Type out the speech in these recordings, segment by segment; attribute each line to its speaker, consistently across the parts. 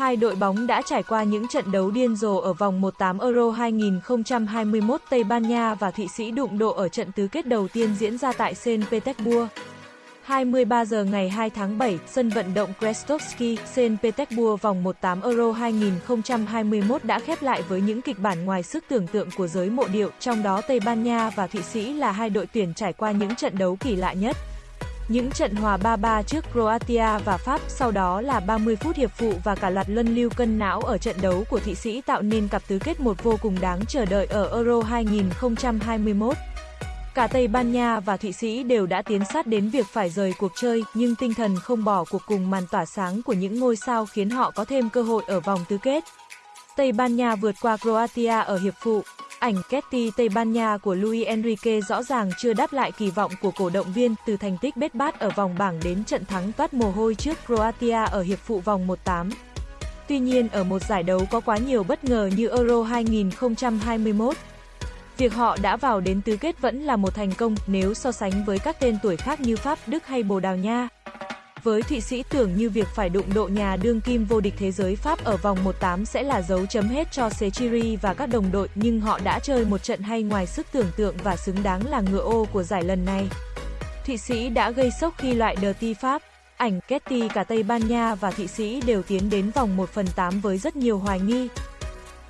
Speaker 1: Hai đội bóng đã trải qua những trận đấu điên rồ ở vòng 1/8 Euro 2021 Tây Ban Nha và Thụy Sĩ đụng độ ở trận tứ kết đầu tiên diễn ra tại Saint Petersburg. 23 giờ ngày 2 tháng 7, sân vận động Krestovsky, Saint Petersburg vòng 1/8 Euro 2021 đã khép lại với những kịch bản ngoài sức tưởng tượng của giới mộ điệu, trong đó Tây Ban Nha và Thụy Sĩ là hai đội tuyển trải qua những trận đấu kỳ lạ nhất. Những trận hòa 3-3 trước Croatia và Pháp, sau đó là 30 phút hiệp phụ và cả loạt luân lưu cân não ở trận đấu của Thụy Sĩ tạo nên cặp tứ kết một vô cùng đáng chờ đợi ở Euro 2021. Cả Tây Ban Nha và Thụy Sĩ đều đã tiến sát đến việc phải rời cuộc chơi, nhưng tinh thần không bỏ cuộc cùng màn tỏa sáng của những ngôi sao khiến họ có thêm cơ hội ở vòng tứ kết. Tây Ban Nha vượt qua Croatia ở hiệp phụ. Ảnh Ketty Tây Ban Nha của Luis Enrique rõ ràng chưa đáp lại kỳ vọng của cổ động viên từ thành tích bết bát ở vòng bảng đến trận thắng toát mồ hôi trước Croatia ở hiệp phụ vòng 1-8. Tuy nhiên ở một giải đấu có quá nhiều bất ngờ như Euro 2021, Việc họ đã vào đến tứ kết vẫn là một thành công nếu so sánh với các tên tuổi khác như Pháp, Đức hay Bồ Đào Nha. Với Thụy Sĩ tưởng như việc phải đụng độ nhà đương kim vô địch thế giới Pháp ở vòng 1-8 sẽ là dấu chấm hết cho Sechiri và các đồng đội, nhưng họ đã chơi một trận hay ngoài sức tưởng tượng và xứng đáng là ngựa ô của giải lần này. Thụy Sĩ đã gây sốc khi loại đờ ti Pháp. Ảnh Ketty cả Tây Ban Nha và Thụy Sĩ đều tiến đến vòng 1 phần 8 với rất nhiều hoài nghi.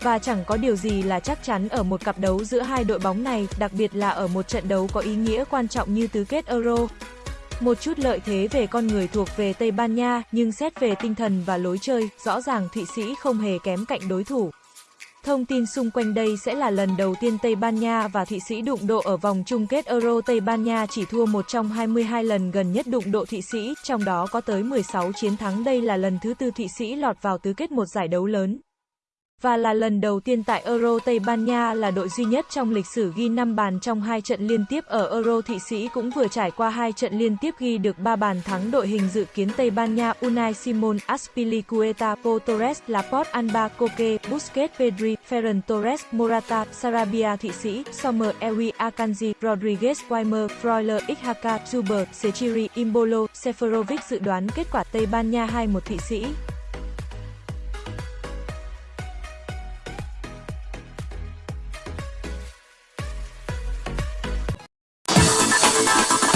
Speaker 1: Và chẳng có điều gì là chắc chắn ở một cặp đấu giữa hai đội bóng này, đặc biệt là ở một trận đấu có ý nghĩa quan trọng như tứ kết Euro. Một chút lợi thế về con người thuộc về Tây Ban Nha, nhưng xét về tinh thần và lối chơi, rõ ràng Thụy Sĩ không hề kém cạnh đối thủ. Thông tin xung quanh đây sẽ là lần đầu tiên Tây Ban Nha và Thụy Sĩ đụng độ ở vòng chung kết Euro. Tây Ban Nha chỉ thua một trong 22 lần gần nhất đụng độ Thụy Sĩ, trong đó có tới 16 chiến thắng. Đây là lần thứ tư Thụy Sĩ lọt vào tứ kết một giải đấu lớn và là lần đầu tiên tại Euro Tây Ban Nha là đội duy nhất trong lịch sử ghi 5 bàn trong hai trận liên tiếp ở Euro Thụy Sĩ cũng vừa trải qua hai trận liên tiếp ghi được 3 bàn thắng đội hình dự kiến Tây Ban Nha Unai Simon, Aspilicueta, Po Torres, Laporte, Alba, Koke, Busquets, Pedri, Ferran Torres, Morata, Sarabia Thụy Sĩ, Sommer, Ewi, Akanji, Rodriguez, Weimer, Freuler, Ikhaka, Zuber, Sechiri, Imbolo, Seferovic dự đoán kết quả Tây Ban Nha 2-1 Thụy Sĩ.
Speaker 2: not.